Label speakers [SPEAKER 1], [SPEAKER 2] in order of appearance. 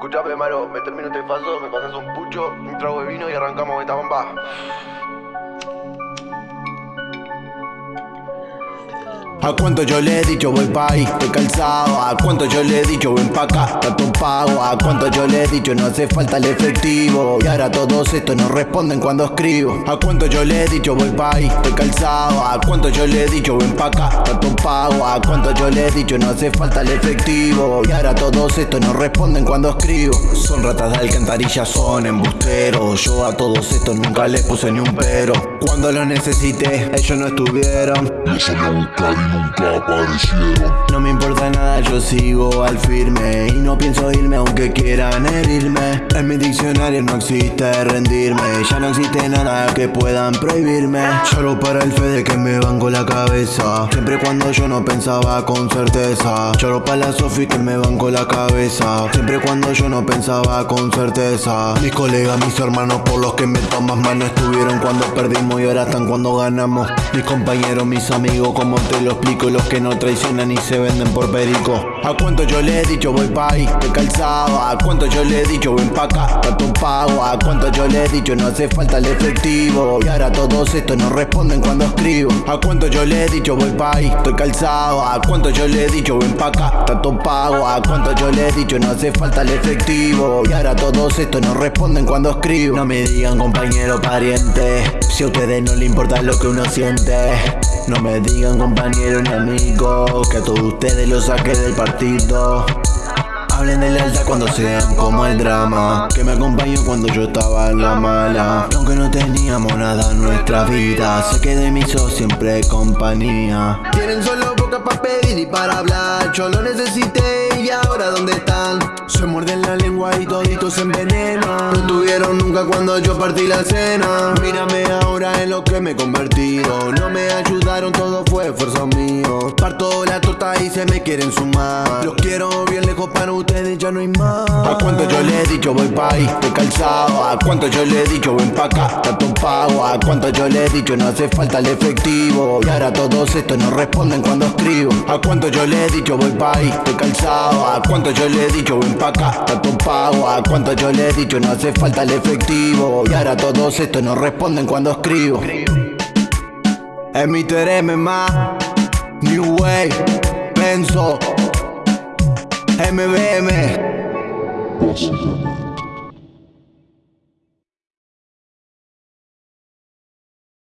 [SPEAKER 1] Escuchame, Maro, me termino este faso, me pasas un pucho, un trago de vino y arrancamos esta bomba.
[SPEAKER 2] A cuánto yo le he dicho voy pa' estoy calzado. A cuánto yo le he dicho ven pa' acá, tanto pago. A cuánto yo le he dicho no hace falta el efectivo. Y ahora todos estos no responden cuando escribo. A cuánto yo le he dicho voy pa' estoy calzado. A cuánto yo le he dicho ven pa' acá, tanto pago. A cuánto yo le he dicho no hace falta el efectivo. Y ahora todos estos no responden cuando escribo. Son ratas de alcantarilla, son embusteros. Yo a todos estos nunca les puse ni un pero. Cuando lo necesité, ellos no estuvieron
[SPEAKER 3] nunca aparecieron
[SPEAKER 2] No me importa nada, yo sigo al firme. Y no pienso irme aunque quieran herirme. En mi diccionario no existe rendirme. Ya no existe nada que puedan prohibirme. Solo para el fe de que me banco la cabeza. Siempre cuando yo no pensaba con certeza. Lloro para la Sofi que me banco la cabeza. Siempre cuando yo no pensaba con certeza. Mis colegas, mis hermanos por los que me tomas mano Estuvieron cuando perdimos y ahora están cuando ganamos. Mis compañeros, mis amigos, como te lo explico Los que no traicionan y se A cuánto yo le he dicho voy pa' ahí, te calzado A cuánto yo le he dicho ven pa' acá, tanto pago A cuánto yo le he dicho no hace falta el efectivo Y ahora todos estos no responden cuando escribo. A cuánto yo le he dicho voy pa' ahí, estoy calzado A cuánto yo le he dicho ven pa' acá, tanto pago A cuánto yo le he dicho no hace falta el efectivo Y ahora todos estos no responden cuando escribo. No me digan compañero pariente Si a ustedes no le importa lo que uno siente. No me digan compañero ni amigo Que a todos ustedes los saqué del partido. Hablen de lealtad cuando sean como el drama Que me acompañó cuando yo estaba en la mala. Aunque no teníamos nada en nuestra vida Sé que de mí sos siempre compañía.
[SPEAKER 1] Tienen solo boca para pedir y para hablar Yo lo necesité y ahora ¿dónde están?
[SPEAKER 2] Se muerden la lengua y toditos se envenenan
[SPEAKER 1] No tuvieron nunca cuando yo partí la cena
[SPEAKER 2] Mírame ahora en lo que me he convertido. No me ayudaron, todo fue esfuerzo mío. Parto la torta y se me quieren sumar. Los quiero bien para ustedes, ya no hay más. A cuánto yo le he dicho voy pa' ahí, calzado A cuánto yo le he dicho ven pa' acá, tanto pago A cuánto yo le he dicho no hace falta el efectivo Y ahora todos estos no responden cuando escribo. A cuánto yo le he dicho voy pa' ahí, calzado A cuánto yo le he dicho ven pa' acá, tanto pago A cuánto yo le he dicho no hace falta el efectivo Y ahora todos estos no responden cuando escribo. Es mi más New Way, Penso MBM